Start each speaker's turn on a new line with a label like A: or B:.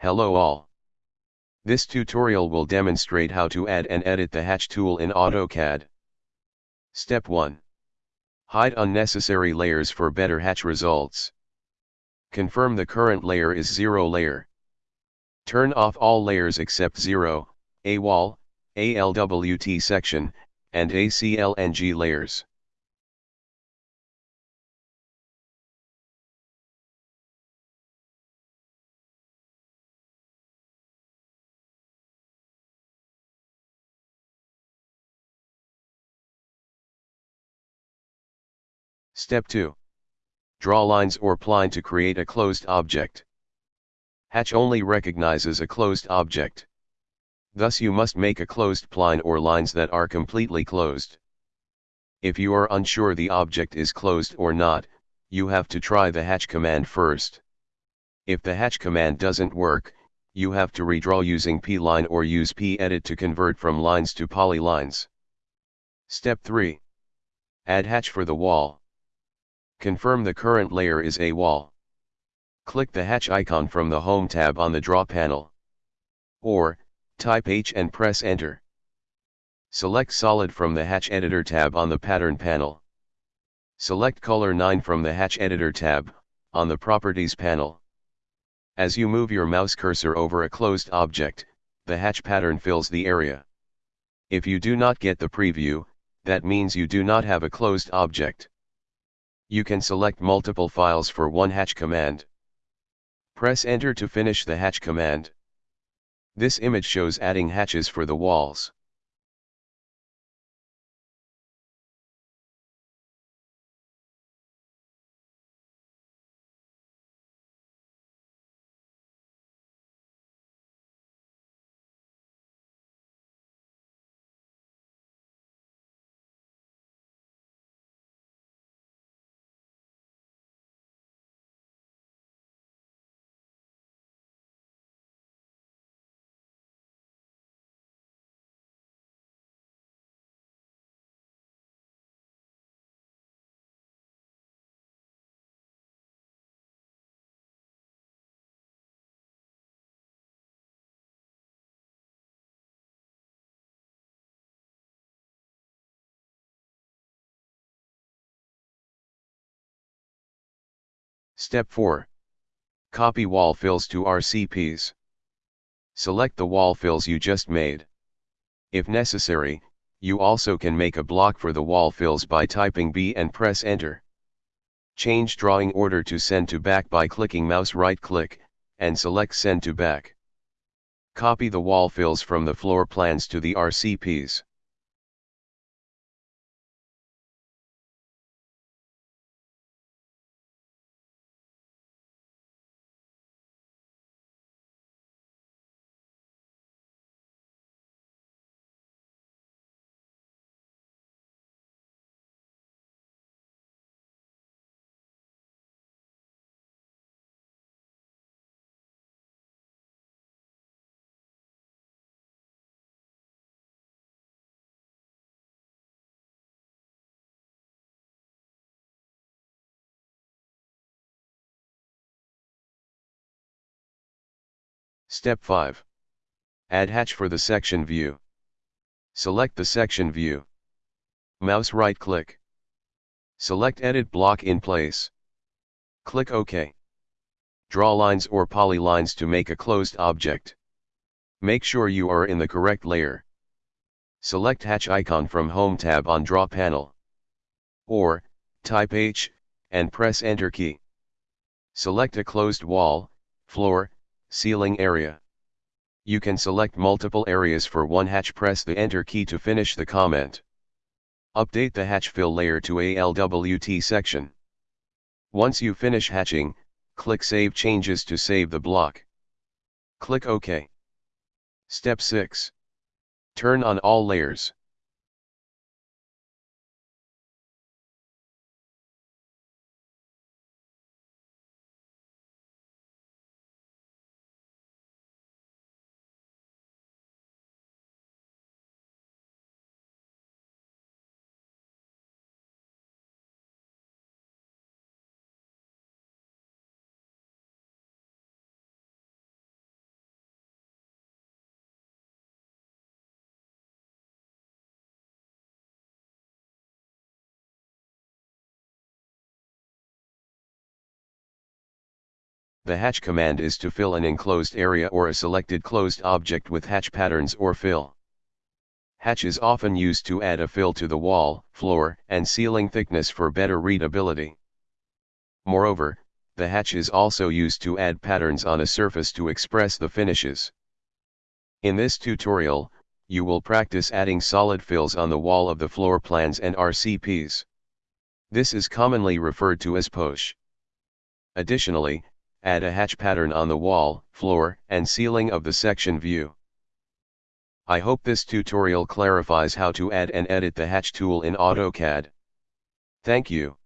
A: Hello all. This tutorial will demonstrate how to add and edit the hatch tool in AutoCAD. Step 1. Hide unnecessary layers for better hatch results. Confirm the current layer is 0 layer. Turn off all layers except 0, A wall, ALWT section, and ACLNG layers. Step 2. Draw lines or pline to create a closed object. Hatch only recognizes a closed object. Thus you must make a closed pline or lines that are completely closed. If you are unsure the object is closed or not, you have to try the hatch command first. If the hatch command doesn't work, you have to redraw using p-line or use p-edit to convert from lines to polylines. Step 3. Add hatch for the wall. Confirm the current layer is a wall. Click the hatch icon from the Home tab on the Draw panel. Or, type H and press Enter. Select Solid from the Hatch Editor tab on the Pattern panel. Select Color 9 from the Hatch Editor tab, on the Properties panel. As you move your mouse cursor over a closed object, the hatch pattern fills the area. If you do not get the preview, that means you do not have a closed object. You can select multiple files for one hatch command. Press enter to finish the hatch command. This image shows adding hatches for the walls. Step 4. Copy wall fills to RCPs. Select the wall fills you just made. If necessary, you also can make a block for the wall fills by typing B and press enter. Change drawing order to send to back by clicking mouse right click, and select send to back. Copy the wall fills from the floor plans to the RCPs. Step 5. Add hatch for the section view. Select the section view. Mouse right click. Select edit block in place. Click OK. Draw lines or polylines to make a closed object. Make sure you are in the correct layer. Select hatch icon from Home tab on Draw panel. Or, type H, and press Enter key. Select a closed wall, floor, Ceiling area. You can select multiple areas for one hatch press the enter key to finish the comment. Update the hatch fill layer to ALWT section. Once you finish hatching, click Save Changes to save the block. Click OK. Step 6. Turn on all layers. The hatch command is to fill an enclosed area or a selected closed object with hatch patterns or fill. Hatch is often used to add a fill to the wall, floor, and ceiling thickness for better readability. Moreover, the hatch is also used to add patterns on a surface to express the finishes. In this tutorial, you will practice adding solid fills on the wall of the floor plans and RCPs. This is commonly referred to as poche. Additionally, add a hatch pattern on the wall, floor, and ceiling of the section view. I hope this tutorial clarifies how to add and edit the hatch tool in AutoCAD. Thank you.